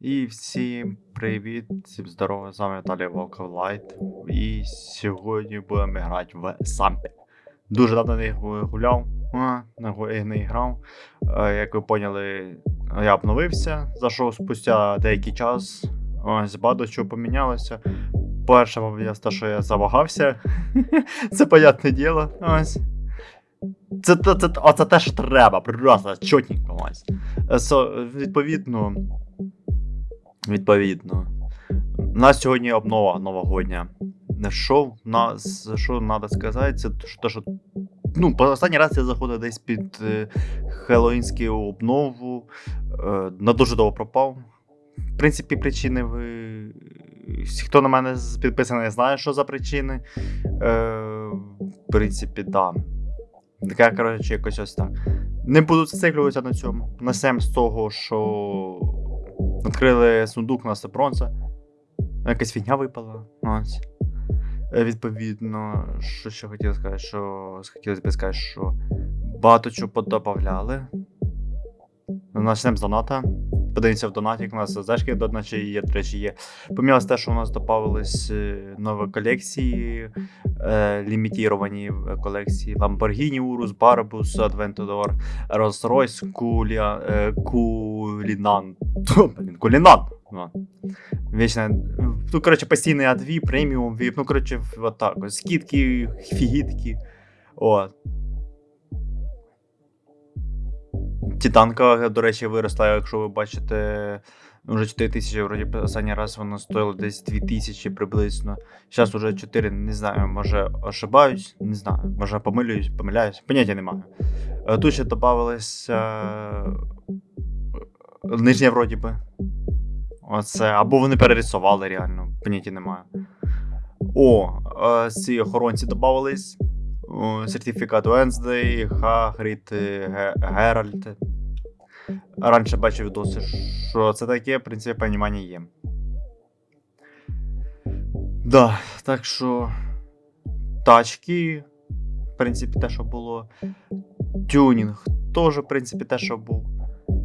І всім привіт, всім здорово, з вами Віталій Волков Лайт. І сьогодні будемо грати в Сампі. Дуже давно не гуляв, не, грав. Е, Як ви поняли, я обновився, зайшов спустя деякий час. Ось багато чого помінялося. Перше, те, що я завагався. Це понятне діло. Ось. Це, це, це, оце те, що треба, просто чотненько ось. Е, со- відповідно, Відповідно. У нас сьогодні обнова новогодня. Що в нас, що треба сказати, це те, що. Ну, по- останній раз я заходив десь під е, Хеллоїнську обнову. Е, на дуже довго пропав. В принципі, причини ви. Хто на мене підписаний, знає, що за причини. Е, в принципі, так. Да. Таке, коротше, якось ось так. Не буду зациклюватися на цьому. Насем з того, що Відкрили сундук на бронза. Якась фігня випала. Ось. Е, Відповідно, що ще хотів сказати, що хотілося б сказати, що багато чого подобавляли. Начнемо з доната. Подивимося в донаті, як у нас зашки до наче є, до речі, є. Помілось те, що у нас додавались е, нові колекції, е, лімітіровані е, колекції. Lamborghini Urus, Barbus, Aventador, Rolls-Royce, Куля, е, Кулінан. Блін, Кулінан. Ну. Ну, коротше, постійний А2, преміум, ну, коротше, так. Скидки, фігітки. От. Титанка, до речі, виросла, якщо ви бачите, вже 4 тисячі, вроді останній раз воно стоїло десь 2 тисячі приблизно. Зараз уже 4, не знаю, може ошибаюсь, не знаю, може помилююсь, помиляюсь, поняття немає. Е, Тут ще додавалось е, нижнє вроді би. Оце, або вони перерисували реально, поняття немає. О, е, ці охоронці додавались. Сертифікат Wednesday, Хагрід, Геральт. Раніше бачив відоси, що це таке, в принципі, понімання є. Да, так що. Тачки, в принципі, те, що було. Тюнінг теж, в принципі, те, що був.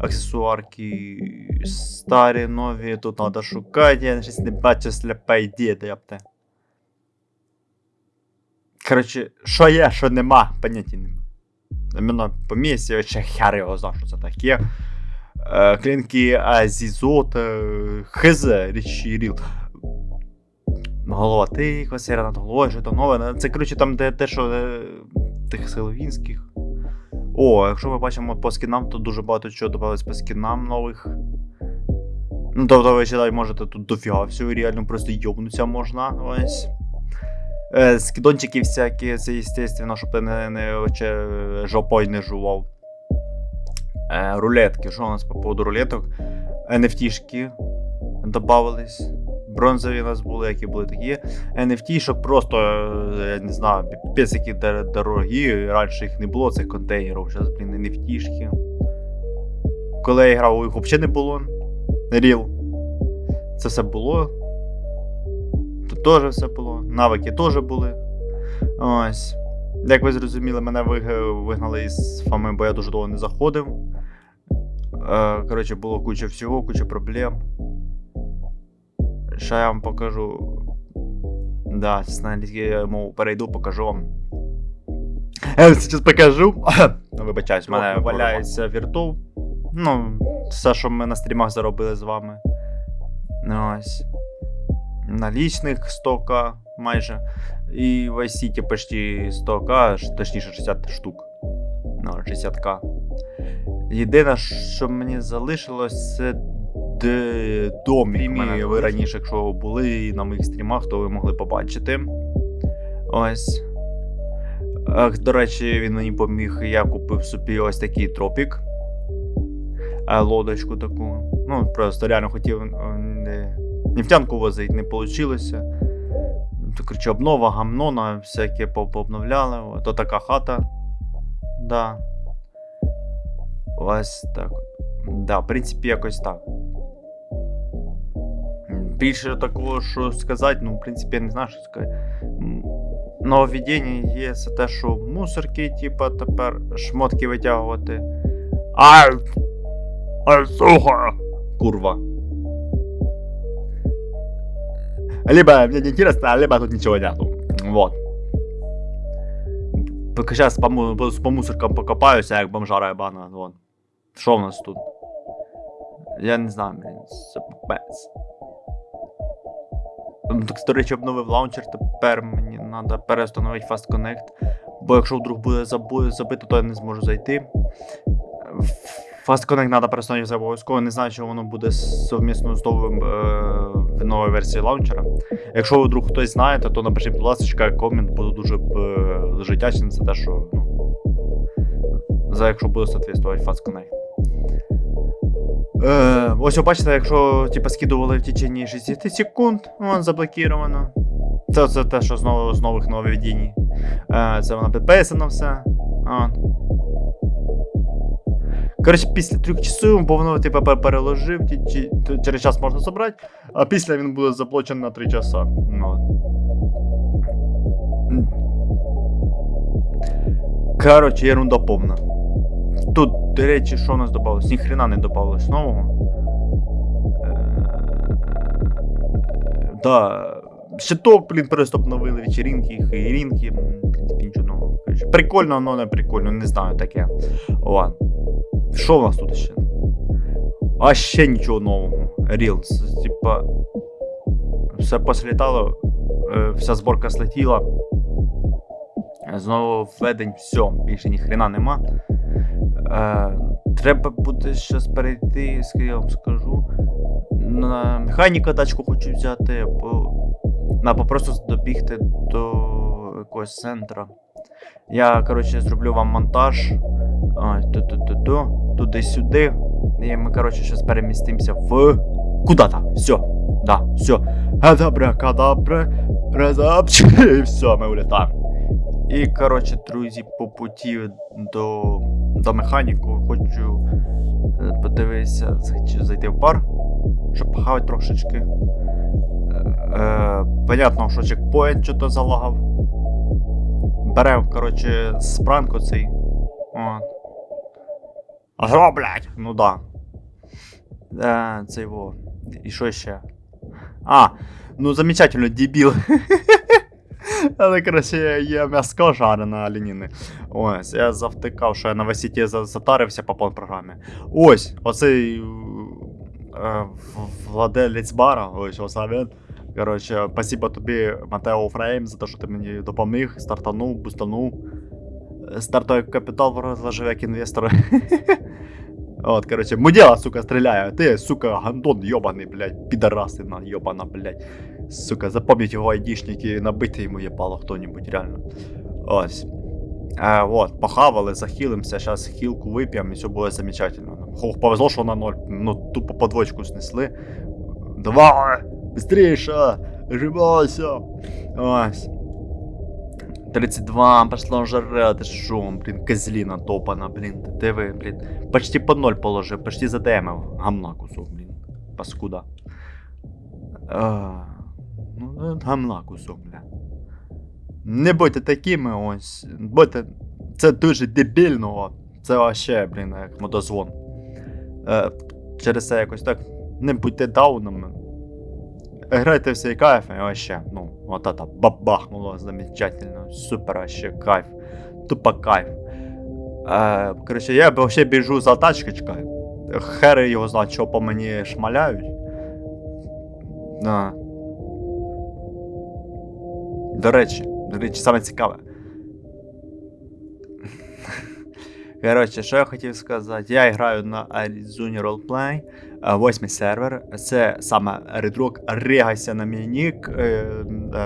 Аксесуарки старі, нові, тут треба шукати, я щось не бачу ідея, да япте. Коротше, що є, що нема, поняття нема. Іменно по місці, ще хер його знав, що це таке. Е, клінки Азізот, е, хз, річі ріл. Голова тихо, сіра над головою, що то нове. Це, коротше, там, де те, що е, тих силовінських. О, якщо ми бачимо по скінам, то дуже багато чого додавалось по скінам нових. Ну, тобто ви читати можете тут дофіга всього, реально просто йобнуться можна. Ось. Е, скидончики всякі, це естественно, щоб ти не, не оче, жопой не жував. Е, рулетки. Що у нас по поводу рулеток? NFT-шки додавались. Бронзові у нас були, які були такі. NFT, щоб просто, е, я не знаю, які дорогі. Раніше їх не було, цих контейнерів. Зараз, блін, NFT-шки. Коли я грав, їх взагалі не було. Ріл. Це все було. Тут теж все було. Навики теж були. Ось. Як ви зрозуміли, мене вигнали із фами, бо я дуже довго не заходив. Е, коротше, було куча всього, куча проблем. Ще я вам покажу. Да, з я мову перейду, покажу вам. Я зараз покажу. Ну, Вибачаюсь, в мене валяється вірту. Ну, все, що ми на стрімах заробили з вами. Ну, Ось. Налічних 100к майже. І в Vice City почти 100к, точніше 60 штук. Ну, 60к. Єдине, що мені залишилось, це домік. Мене ви раніше, якщо були на моїх стрімах, то ви могли побачити. Ось. До речі, він мені поміг, я купив собі ось такий тропік. Е, Лодочку таку. Ну, просто реально хотів нефтянку возити, не вийшло. То, обнова, гамнона, всяке пообновляли. То така хата. Да. Ось так. Да, в принципі, якось так. Більше такого, що сказати, ну, в принципі, я не знаю, що сказати. Нововведення є це те, що мусорки, типа, тепер шмотки витягувати. Ай! Ай, сука! Курва. Либо мне не интересно, либо тут ничего нету. Вот. Поки зараз по, по, мусоркам покопаюся, як бомжара ебана. Вон. Що в нас тут? Я не знаю, блін. Так, до речі, обновив лаунчер, тепер мені треба переустановити Fast Connect. Бо якщо вдруг буде забито, то я не зможу зайти. Fast Connect треба перестановити обов'язково. Не знаю, чи воно буде совмісно з новим, е, новою версією лаунчера. Якщо ви вдруг хтось знає, то напишіть, будь ласка, комент, буду дуже, дуже вдячний за те, що ну, за якщо буде соответствувати Fast Connect. Е, ось ви бачите, якщо типу, скидували в течение 60 секунд, воно заблокіровано. Це, це те, що знову з нових нововведень. Е, це воно підписано все. От. Коротше, після трьох часів, бо воно типу, переложив, через час можна забрати, а після він буде заблочений на 3 часа. Ну. Коротше, ерунда повна. Тут, до речі, що у нас додалось? Ніхрена не додалось нового. Да. Щиток, блін, просто обновили вечеринки, хейрінки. В принципі, нічого нового. Прикольно, але не прикольно, не знаю таке. Ладно. Що у нас тут ще? А ще нічого нового. Reels. Типа. Все послітало, е, вся зборка слетіла. Знову введень, все, більше ні хрена нема. Е, треба буде щось перейти, я вам скажу. На механіка тачку хочу взяти, бо або просто добігти до якогось центра. Я, коротше, зроблю вам монтаж. Ось, ту-ту-ту-ту, туди-сюди. І ми, коротше, зараз перемістимося в. Куда-то. Все. Да, все. Адабра, кадабра, разапчи, і все, ми улітаємо. І, коротше, друзі, по путі до, до механіку хочу е, подивитися, хочу зайти в бар, щоб похавати трошечки. Е, е, понятно, що чекпоінт що-то залагав. Берем, коротше, спранк оцей. От. Ага, блядь! Ну да. Е, це його. І що ще? А, ну замечательно, дебіл. Але, коротше, є м'яско жарене оленіни. Ось, я завтикав, що я на висіті за- затарився по програмі. Ось, оцей е, владелець бара, ось оце він. Коротше, спасибо тобі, Матео Фрейм, за те, що ти мені допоміг, стартанув, бустанув. Е, Стартовий капітал розложив як інвестор. От, короче, мудила, сука, стріляє. Ти, сука, гандон йобаний, блядь, підарасина йобана, блядь. Сука, запомніть його айдішники, набити йому єбало хто-нибудь, реально. Ось. Е, вот, похавали, захилимося, зараз хілку вип'ємо і все буде замечательно. Хох, повезло, що на ноль, ну, тупо подвочку снесли. Давай! Быстрейше! Жимайся! Ось. 32, пошло жара, ти шо, блін, козліна топана, блін, ти ви, блін. Почти по ноль положив, почти задемив. Гамна кусок, блін. Паскуда. Ну, гамна кусок, бля. Не будьте такими ось. Будьте. Це дуже дебільно. Це вообще, блін, як мотозвон. Е, через це якось так. Не будьте даунами. Грайте всі кайф, і вообще, ну, вот это бабахнуло замечательно, супер вообще кайф, тупо кайф. Е, короче, я вообще біжу за тачкочкою. Хери його знає, що по мені шмаляють. Да. До речі, до речі, саме цікаве. Коротше, що я хотів сказати? Я граю на Arizona Roleplay, е, восьмий сервер. Це саме редрок Регайся на мій нік. е,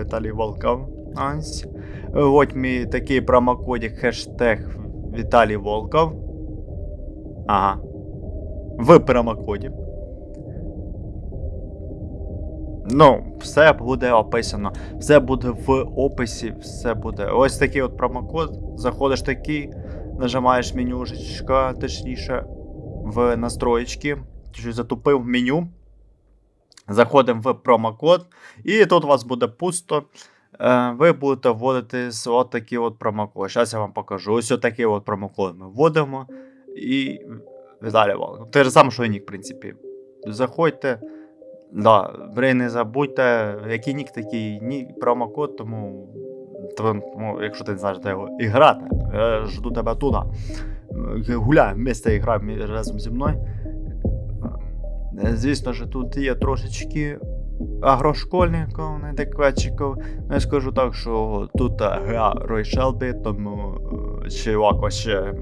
Віталій Волков. Ось. Мій такий промокодик хештег Віталій Волков. Ага. В промокоді. Ну, все буде описано. Все буде в описі, все буде. Ось такий от промокод. Заходиш такий, нажимаєш менюшечка, точніше, в настроєчки. Чуть затупив меню. Заходимо в промокод. І тут у вас буде пусто. Е, ви будете вводити от такий от промокод. Зараз я вам покажу. Ось такий от промокод ми вводимо. І Волков. Те ж саме, що і нік, в принципі. Заходьте. Да, не забудьте, який нік, такий нік, промокод, тому, тому якщо ти не знаєш, де грати, я жду тебе туди. Е, Гуляй вместе і грай разом зі мною. Е, Звісно ж, тут є трошечки агрошкольників, неадекватчиків. Ну, Я скажу так, що тут е, гра Рой Шелбі, тому е, ще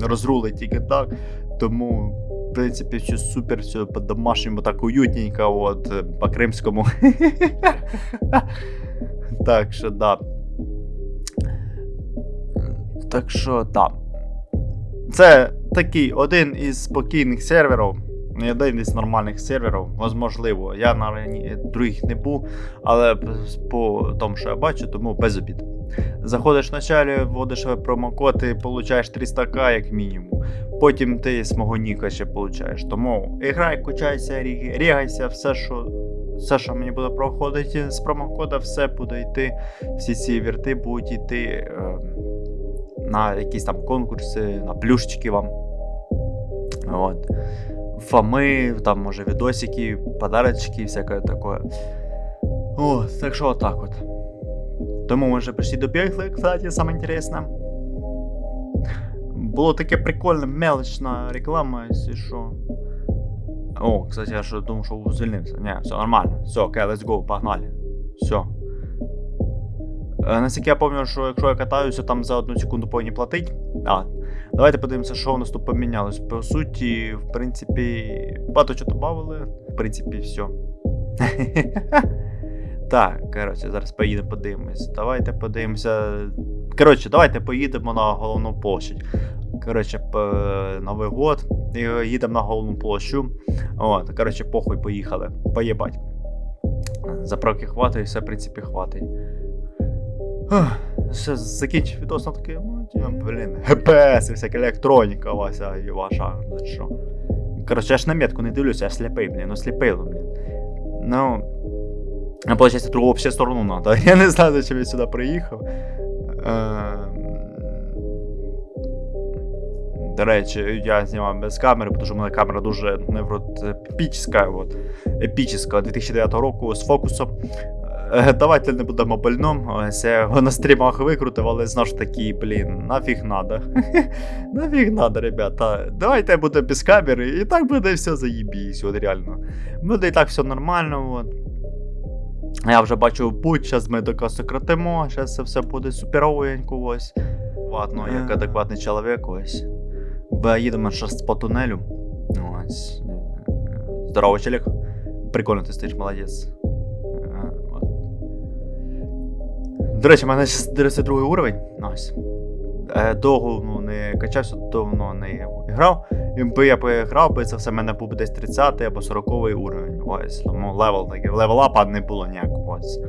розрулить тільки так. Тому, в принципі, все супер, все по-домашньому, так уютненько, от, по-кримському. Так що, да. Так що, да. Це такий один із спокійних серверів. Один із нормальних серверів, можливо. Я на других не був, але по тому, що я бачу, тому без обід. Заходиш вначалі, вводиш промокод і получаєш 300к як мінімум. Потім ти з мого ніка ще получаєш. Тому і грай, качайся, рігайся, все, що. Все, що мені буде проходити з промокода, все буде йти. Всі ці вірти будуть йти е, на якісь там конкурси, на плюшечки вам. От. Фами, там, може, відосики, подарочки, всяке таке. О, так що отак от. Тому ми вже прийшли до бігли, кстати, саме інтересне. Було таке прикольне, мелочна реклама, якщо що. О, кстати, я що думав, що звільнився. Ні, все нормально. Все, окей, let's go, погнали. Все. Е, Наскільки я пам'ятаю, що якщо я катаюся, там за одну секунду повинні платить. А, давайте подивимося, що у нас тут помінялось. По суті, в принципі, багато чого добавили. В принципі, все. Так, коротше, зараз поїдемо подивимось. Давайте подивимося. Коротше, давайте поїдемо на головну площадь. Коротше, Новий год. Їдемо на головну площу. От, коротше, похуй, поїхали. Поїбать. Заправки хватить, все, в принципі, хватить. Все, закінчив відос на таке, ну, ті, блін, ГПС і всяка електроніка Вася і ваша, за що. Коротше, я ж на метку не дивлюся, я сліпий, блін, ну сліпий, блін. Ну, а получается, другу вообще сторону надо. Я не знаю, зачем я сюди приїхав. Ем, До речі, я знімав без камери, тому що в мене камера дуже неврот епічна, от, епічна 2009 року з фокусом. Е, Давайте не будемо больном. Ось я його на стрімах викрутив, але знову ж таки, блін, нафіг надо. нафіг надо, ребята. Давайте буде без камери, і так буде все заєбісь, от реально. Буде і так все нормально, от. Я вже бачу путь, зараз ми тако сократимо, зараз це все буде суперовенько ось. Ладно, як Е. адекватний чоловік ось. Бо їдемо зараз по тунелю. Ось. Е, Здорово, чоловік. Прикольно ти стоїш, молодець. До речі, в мене зараз 32 уровень. Ось. Е, Довго ну, не качався, давно не грав. Якби я пограв би, це все в мене був десь 30 або 40 уровень. Ось. Тому level такий. Level up 'а не було ніякого. Ось.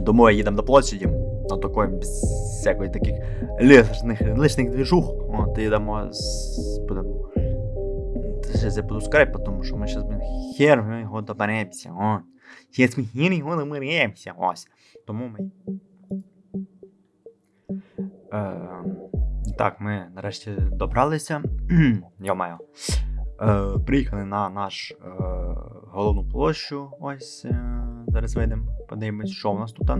Думаю, їдемо до площаді. На такої всякої таких лишних, лишних движух. От, їдемо з. Будемо. Зараз я буду скайп, тому що ми зараз, блін, хер його доберемося. О. Зараз ми хер його доберемося. Ось. Тому ми. Е, так, ми нарешті добралися. Йо-моє. Е, приїхали на наш е, головну площу. Ось. Е, зараз вийдемо, подивимось, що у нас тут. Е,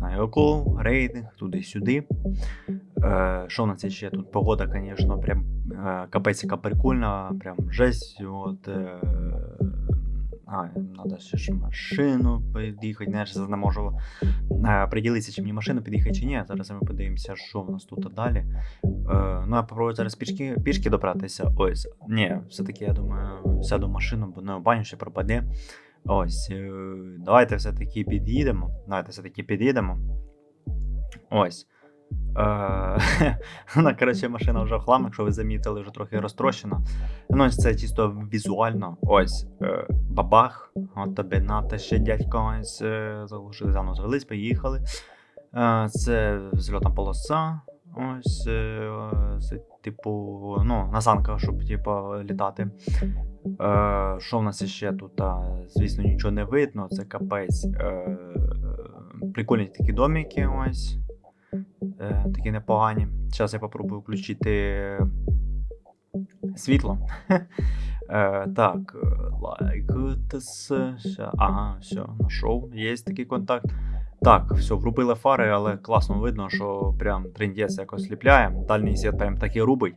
на Йоку, рейдинг, туди-сюди. Е, що у нас ще тут? Погода, звісно, прям е, капець прикольна, прям жесть. От, е, а, надо ще ж машину під'їхати, не, я не можу е, приділитися, чи мені машину під'їхати чи ні. Зараз ми подивимося, що в нас тут далі. Е, ну, я попробую зараз пішки, пішки добратися. Ось. Ні, все-таки я думаю, сяду в машину, бо на баню ще пропаде. Ось. Е, давайте все-таки під'їдемо. Давайте все-таки під'їдемо. Ось. Е, Вона, коротше, машина вже в хлам, якщо ви замітили, вже трохи розтрощена. Ну, ось це чисто візуально. Ось. е, Бабах. От тобі нате ще дядько е, заглушили, заново звелись, поїхали. Це взльотна полоса. Ось, е, з, типу, ну, на санках, щоб типу, літати. Що в нас ще тут? Звісно, нічого не видно, це капець. Прикольні такі домики ось. Е, такі непогані. Зараз я попробую включити світло. Е, так, лайк. Ага, все, знайшов. Є такий контакт. Так, все, врубили фари, але класно видно, що прям трендець якось сліпляє. Дальній світ прям такий рубить.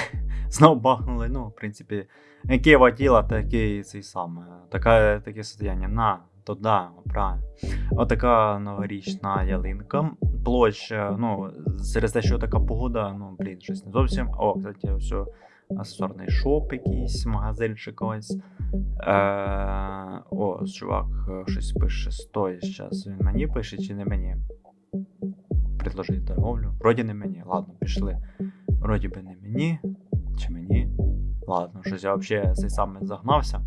Знову бахнули. Ну, в принципі, яке воділа, таке цей саме. Така, таке состояння. На, то да, правильно. Отака новорічна ялинка. Площа, ну, через те, що така погода, ну, блін, щось не зовсім. О, кстати, все. Асорний шоп якийсь, магазинчик ось. Е, о, чувак е, щось пише. Стой, зараз. Він мені пише чи не мені? Предложить торговлю. Вроді не мені. Ладно, пішли. Вроді би не мені. Чи мені? Ладно, щось я взагалі цей саме загнався.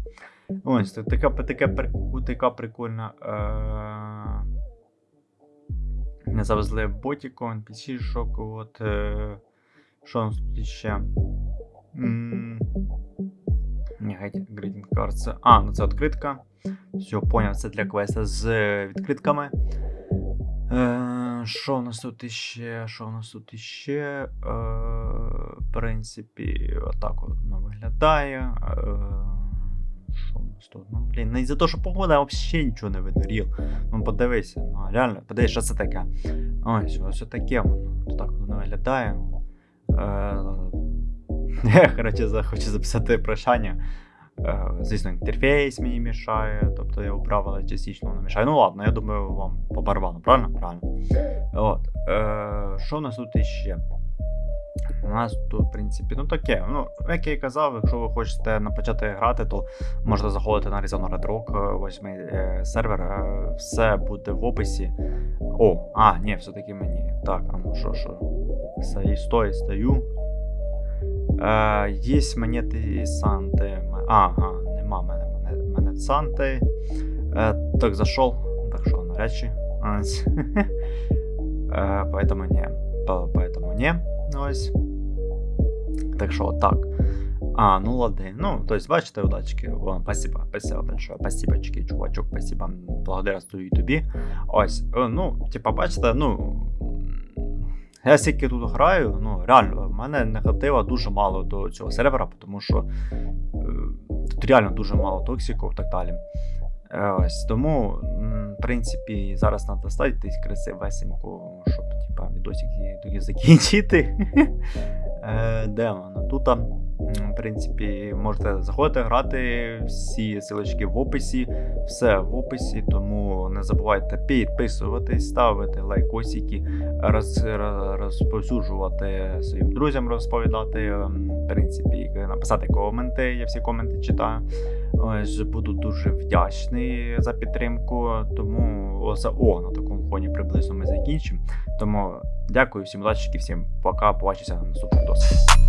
Ось, та- така, така, така прикольна. Е... Не завезли ботіку, NPC-шок, от. Е... Що у нас тут ще? Геть, card це. А, ну це відкритка. Все, поняв, це для квеста з відкритками. Е, Що у нас тут іще? Що у нас тут іще? Е, в принципі, отак от воно виглядає. Е, що у нас тут? Ну, блін, не за те, що погода взагалі нічого не видно, ріл. Ну, подивися, ну, реально, подивись, що це таке. Ось, ось таке воно. Так воно виглядає. Е, я, коротше, хочу записати прощання. Е, Звісно, інтерфейс мені мішає, тобто я управ, але частично воно мішає. Ну ладно, я думаю, вам по правильно? Правильно. От. Е, що у нас тут іще? У нас тут, в принципі, ну таке. Ну, як я і казав, якщо ви хочете почати грати, то можете заходити на Arizona Red Rock 8 е, сервер. Е, все буде в описі. О, а, ні, все-таки мені. Так, а ну що, що. Стою, стой, стою. Е, є монети Санти. Ага, нема мене монет, монет Санти. Е, так, зашел. Так що. Ось. Е, поэтому не. Поэтому не. Ось. Так що, так. А, ну ладно. Ну, то есть, бачите, удачки. О, спасибо, спасибо большое. Спасибочки, чувачок, спасибо. Благодарствую і тобі. Ось, ну, типа, бачите, ну. Я стільки тут граю, ну реально, в мене негатива дуже мало до цього сервера, тому що е, тут реально дуже мало токсиків і так далі. Е, ось, тому, в принципі, зараз треба десь красивесенько, щоб типа, відосики тоді закінчити. Е, Де воно? Тут, в принципі, можете заходити, грати, всі силочки в описі, все в описі, тому не забувайте підписуватись, ставити лайкосики, роз, роз- розповсюджувати своїм друзям, розповідати, в принципі, написати коменти, я всі коменти читаю. Ось буду дуже вдячний за підтримку. Тому за о, на приблизно ми закінчимо. Тому дякую всім удачі, всім пока. Побачимося на наступних відосах.